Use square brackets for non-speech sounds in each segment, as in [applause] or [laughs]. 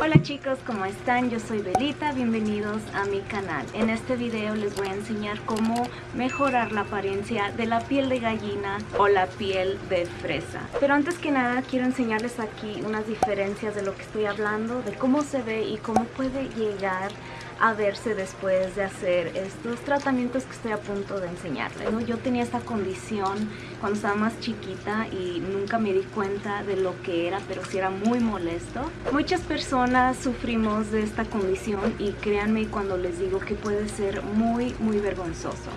Hola chicos, ¿cómo están? Yo soy Belita, bienvenidos a mi canal. En este video les voy a enseñar cómo mejorar la apariencia de la piel de gallina o la piel de fresa. Pero antes que nada quiero enseñarles aquí unas diferencias de lo que estoy hablando, de cómo se ve y cómo puede llegar a verse después de hacer estos tratamientos que estoy a punto de enseñarles. ¿no? Yo tenía esta condición cuando estaba más chiquita y nunca me di cuenta de lo que era, pero sí era muy molesto. Muchas personas sufrimos de esta condición y créanme cuando les digo que puede ser muy, muy vergonzoso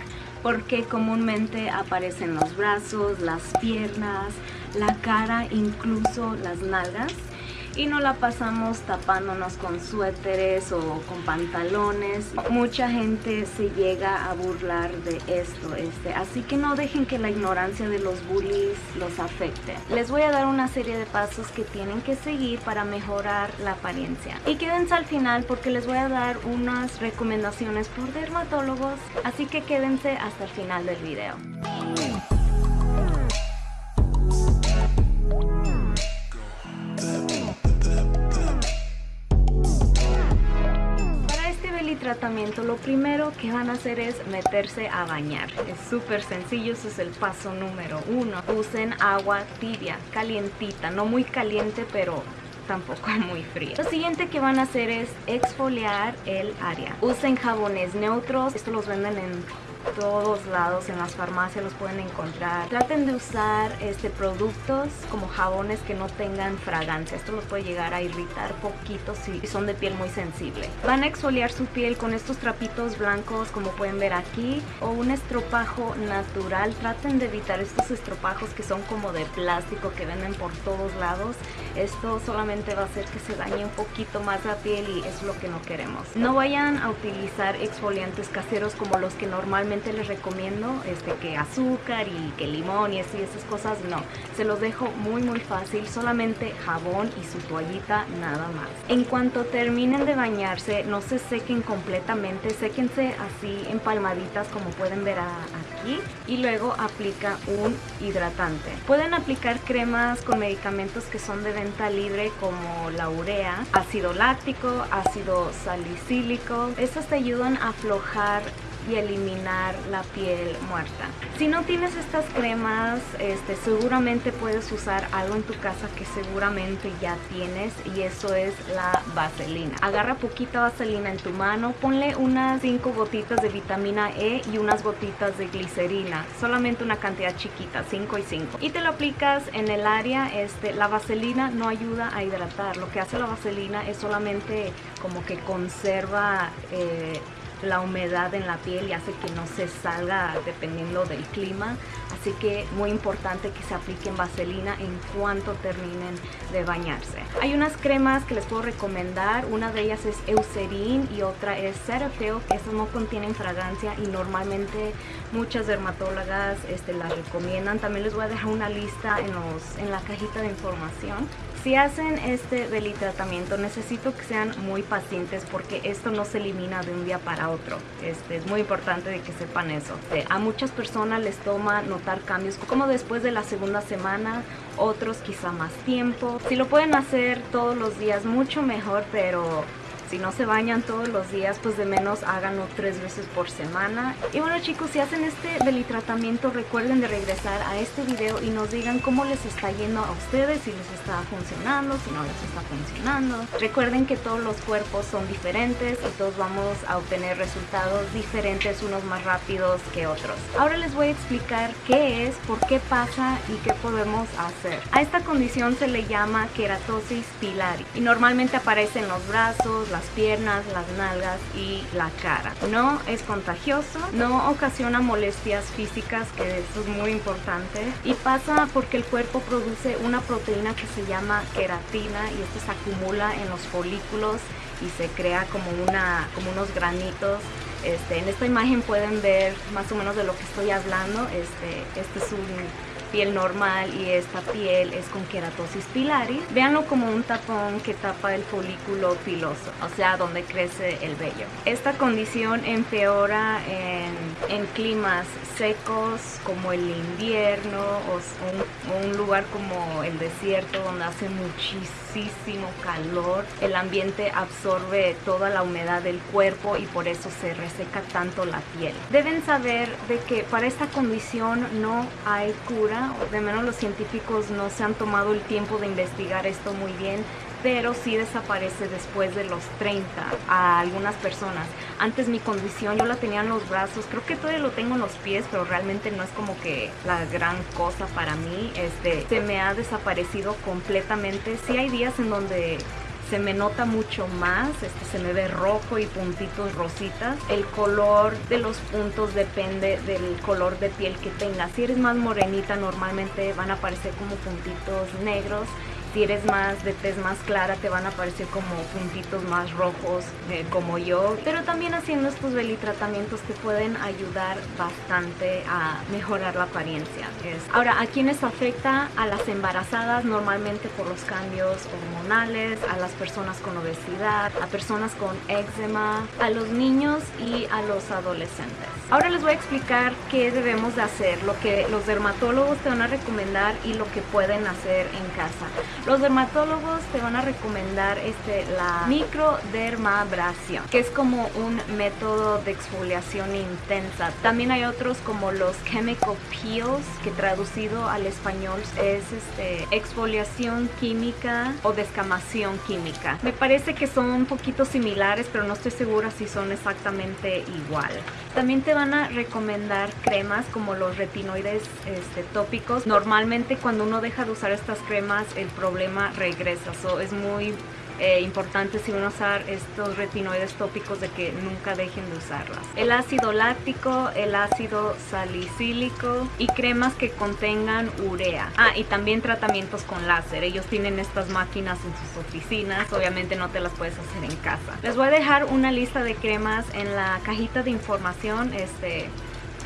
porque comúnmente aparecen los brazos, las piernas, la cara, incluso las nalgas y no la pasamos tapándonos con suéteres o con pantalones. Mucha gente se llega a burlar de esto, este, así que no dejen que la ignorancia de los bullies los afecte. Les voy a dar una serie de pasos que tienen que seguir para mejorar la apariencia. Y quédense al final porque les voy a dar unas recomendaciones por dermatólogos, así que quédense hasta el final del video. Tratamiento lo primero que van a hacer es meterse a bañar es súper sencillo, ese es el paso número uno usen agua tibia, calientita, no muy caliente pero tampoco [laughs] muy fría. Lo siguiente que van a hacer es exfoliar el área. Usen jabones neutros, esto los venden en todos lados, en las farmacias los pueden encontrar. Traten de usar este, productos como jabones que no tengan fragancia. Esto los puede llegar a irritar poquito si son de piel muy sensible. Van a exfoliar su piel con estos trapitos blancos como pueden ver aquí o un estropajo natural. Traten de evitar estos estropajos que son como de plástico que venden por todos lados. Esto solamente va a hacer que se dañe un poquito más la piel y es lo que no queremos. No vayan a utilizar exfoliantes caseros como los que normalmente les recomiendo este, que azúcar y que limón y, eso esas cosas, no. Se los dejo muy muy fácil, solamente jabón y su toallita nada más. En cuanto terminen de bañarse, no se sequen completamente, séquense así en palmaditas como pueden ver aquí y luego aplica un hidratante. Pueden aplicar cremas con medicamentos que son de venta libre como la urea, ácido láctico, ácido salicílico. Estas te ayudan a aflojar y eliminar la piel muerta. Si no tienes estas cremas, este, seguramente puedes usar algo en tu casa que seguramente ya tienes y eso es la vaselina. Agarra poquita vaselina en tu mano, ponle unas 5 gotitas de vitamina E y unas gotitas de glicerina, solamente una cantidad chiquita, 5 y 5. Y te lo aplicas en el área, este, la vaselina no ayuda a hidratar, lo que hace la vaselina es solamente como que conserva eh, la humedad en la piel y hace que no se salga dependiendo del clima. Así que muy importante que se apliquen vaselina en cuanto terminen de bañarse. Hay unas cremas que les puedo recomendar. Una de ellas es Eucerin y otra es Cetaphil estas no contienen fragancia y normalmente muchas dermatólogas este, las recomiendan. También les voy a dejar una lista en, los, en la cajita de información si hacen este tratamiento necesito que sean muy pacientes porque esto no se elimina de un día para otro. Este, es muy importante de que sepan eso. Eh, a muchas personas les toma notar cambios como después de la segunda semana, otros quizá más tiempo. Si lo pueden hacer todos los días mucho mejor, pero si no se bañan todos los días, pues de menos háganlo tres veces por semana. Y bueno chicos, si hacen este belitratamiento, recuerden de regresar a este video y nos digan cómo les está yendo a ustedes, si les está funcionando, si no les está funcionando. Recuerden que todos los cuerpos son diferentes y todos vamos a obtener resultados diferentes, unos más rápidos que otros. Ahora les voy a explicar qué es, por qué pasa y qué podemos hacer. A esta condición se le llama queratosis pilar y normalmente aparece en los brazos, las piernas, las nalgas y la cara. No es contagioso, no ocasiona molestias físicas, que eso es muy importante, y pasa porque el cuerpo produce una proteína que se llama queratina y esto se acumula en los folículos y se crea como, una, como unos granitos este, en esta imagen pueden ver más o menos de lo que estoy hablando. Este, este es un piel normal y esta piel es con keratosis pilaris. Véanlo como un tapón que tapa el folículo piloso, o sea, donde crece el vello. Esta condición empeora en, en climas secos como el invierno o un, un lugar como el desierto donde hace muchísimo calor. El ambiente absorbe toda la humedad del cuerpo y por eso se reseca tanto la piel. Deben saber de que para esta condición no hay cura, de menos los científicos no se han tomado el tiempo de investigar esto muy bien pero sí desaparece después de los 30 a algunas personas. Antes mi condición yo la tenía en los brazos, creo que todavía lo tengo en los pies, pero realmente no es como que la gran cosa para mí. Este, se me ha desaparecido completamente. Sí hay días en donde se me nota mucho más, este, se me ve rojo y puntitos rositas. El color de los puntos depende del color de piel que tengas. Si eres más morenita normalmente van a aparecer como puntitos negros si eres más de tez más clara te van a aparecer como puntitos más rojos eh, como yo. Pero también haciendo estos belitratamientos te pueden ayudar bastante a mejorar la apariencia. Ahora, ¿a quiénes afecta? A las embarazadas normalmente por los cambios hormonales, a las personas con obesidad, a personas con eczema, a los niños y a los adolescentes. Ahora les voy a explicar qué debemos de hacer, lo que los dermatólogos te van a recomendar y lo que pueden hacer en casa. Los dermatólogos te van a recomendar este, la microdermabrasión, que es como un método de exfoliación intensa. También hay otros como los chemical peels, que traducido al español es este, exfoliación química o descamación química. Me parece que son un poquito similares, pero no estoy segura si son exactamente igual. También te van a recomendar cremas como los retinoides este, tópicos. Normalmente cuando uno deja de usar estas cremas, el problema regresa. So, es muy eh, importante si van a usar estos retinoides tópicos de que nunca dejen de usarlas. El ácido láctico, el ácido salicílico y cremas que contengan urea. Ah, y también tratamientos con láser. Ellos tienen estas máquinas en sus oficinas. Obviamente no te las puedes hacer en casa. Les voy a dejar una lista de cremas en la cajita de información. Este,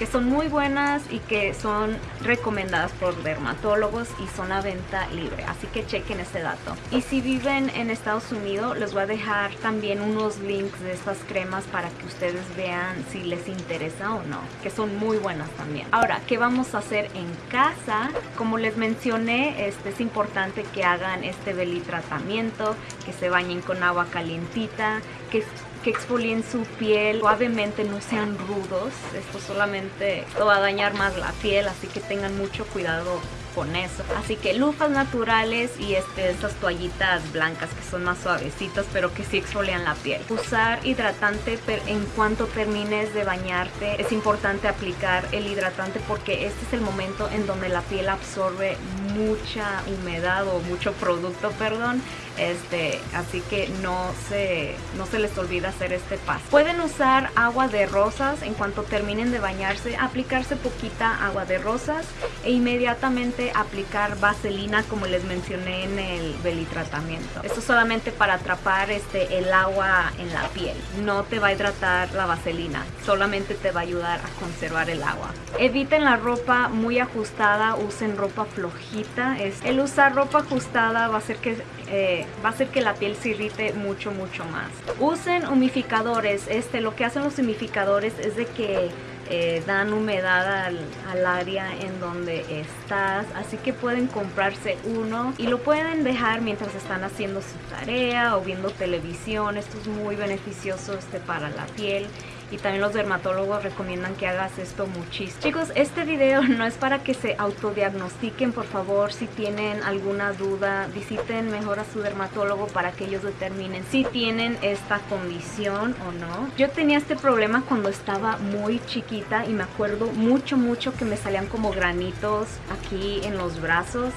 que son muy buenas y que son recomendadas por dermatólogos y son a venta libre, así que chequen ese dato. Y si viven en Estados Unidos, les voy a dejar también unos links de estas cremas para que ustedes vean si les interesa o no, que son muy buenas también. Ahora, ¿qué vamos a hacer en casa? Como les mencioné, este es importante que hagan este belly tratamiento, que se bañen con agua calientita, que que exfolien su piel suavemente, no sean rudos. Esto solamente va a dañar más la piel, así que tengan mucho cuidado con eso. Así que lufas naturales y este, estas toallitas blancas que son más suavecitas pero que sí exfolian la piel. Usar hidratante en cuanto termines de bañarte. Es importante aplicar el hidratante porque este es el momento en donde la piel absorbe mucha humedad o mucho producto, perdón. Este, así que no se, no se les olvida hacer este paso. Pueden usar agua de rosas en cuanto terminen de bañarse, aplicarse poquita agua de rosas e inmediatamente aplicar vaselina como les mencioné en el belitratamiento. Esto solamente para atrapar este, el agua en la piel. No te va a hidratar la vaselina, solamente te va a ayudar a conservar el agua. Eviten la ropa muy ajustada, usen ropa flojita. El usar ropa ajustada va a hacer que eh, va a hacer que la piel se irrite mucho mucho más. Usen humificadores. Este, lo que hacen los humificadores es de que eh, dan humedad al, al, área en donde estás así que pueden comprarse uno y lo pueden dejar mientras están haciendo su tarea o viendo televisión esto es muy beneficioso este, para la piel y también los dermatólogos recomiendan que hagas esto muchísimo. Chicos, este video [laughs] no es para que se autodiagnostiquen, por favor, si tienen alguna duda, visiten mejor a su dermatólogo para que ellos determinen si tienen esta condición o no. Yo tenía este problema cuando estaba muy chiquita y me acuerdo mucho, mucho que me salían como granitos aquí en los brazos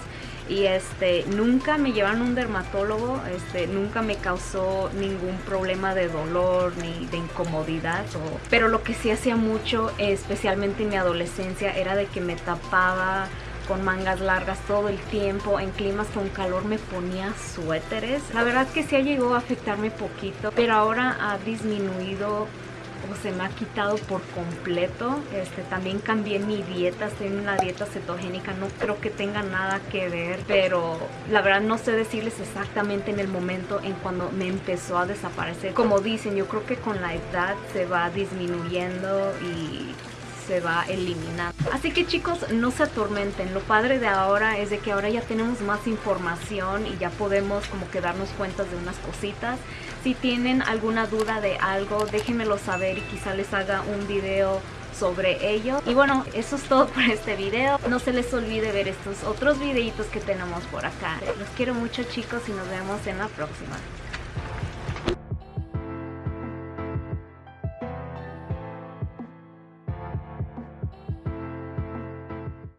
y este nunca me llevaron a un dermatólogo, este nunca me causó ningún problema de dolor ni de incomodidad, pero lo que sí hacía mucho, especialmente en mi adolescencia, era de que me tapaba con mangas largas todo el tiempo, en climas con calor me ponía suéteres. La verdad que sí llegó a afectarme poquito, pero ahora ha disminuido tampoco se me ha quitado por completo. Este, también cambié mi dieta, estoy en una dieta cetogénica, no creo que tenga nada que ver, pero la verdad no sé decirles exactamente en el momento en cuando me empezó a desaparecer. Como dicen, yo creo que con la edad se va disminuyendo y se va eliminando. Así que chicos, no se atormenten. Lo padre de ahora es de que ahora ya tenemos más información y ya podemos como que darnos cuenta de unas cositas. Si tienen alguna duda de algo, déjenmelo saber y quizá les haga un video sobre ello. Y bueno, eso es todo por este video. No se les olvide ver estos otros videitos que tenemos por acá. Los quiero mucho chicos y nos vemos en la próxima.